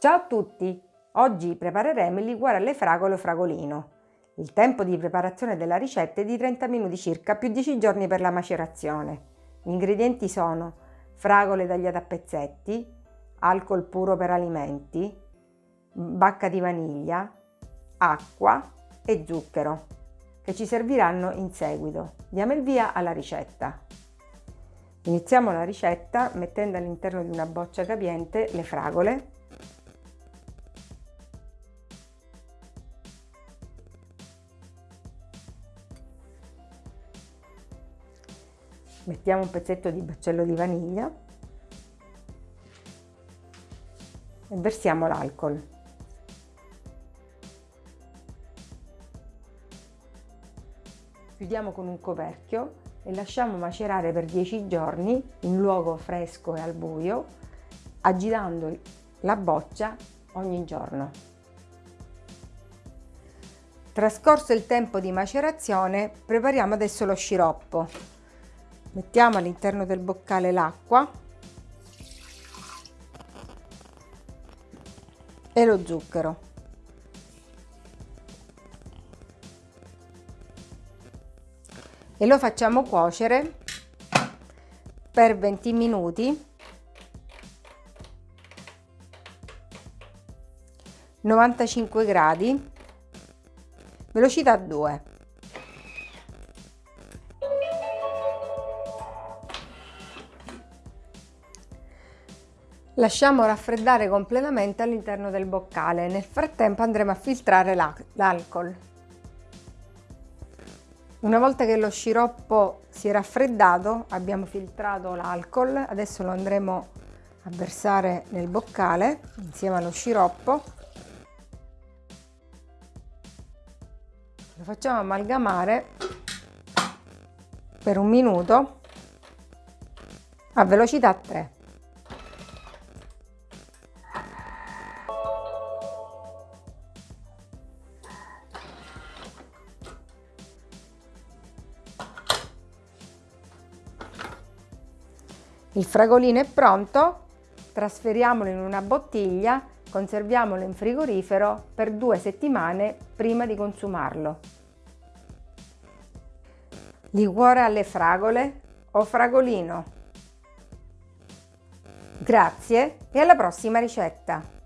Ciao a tutti! Oggi prepareremo il liquore alle fragole o fragolino. Il tempo di preparazione della ricetta è di 30 minuti circa, più 10 giorni per la macerazione. Gli ingredienti sono fragole tagliate a pezzetti, alcol puro per alimenti, bacca di vaniglia, acqua e zucchero, che ci serviranno in seguito. Diamo il via alla ricetta. Iniziamo la ricetta mettendo all'interno di una boccia capiente le fragole mettiamo un pezzetto di baccello di vaniglia e versiamo l'alcol. Chiudiamo con un coperchio e lasciamo macerare per 10 giorni in luogo fresco e al buio, agitando la boccia ogni giorno. Trascorso il tempo di macerazione, prepariamo adesso lo sciroppo mettiamo all'interno del boccale l'acqua. E lo zucchero. E lo facciamo cuocere per 20 minuti. 95 gradi. Velocità 2 Lasciamo raffreddare completamente all'interno del boccale. Nel frattempo andremo a filtrare l'alcol. Una volta che lo sciroppo si è raffreddato, abbiamo filtrato l'alcol, adesso lo andremo a versare nel boccale insieme allo sciroppo. Lo facciamo amalgamare per un minuto a velocità 3. Il fragolino è pronto, trasferiamolo in una bottiglia, conserviamolo in frigorifero per due settimane prima di consumarlo. Liquore alle fragole o fragolino. Grazie e alla prossima ricetta!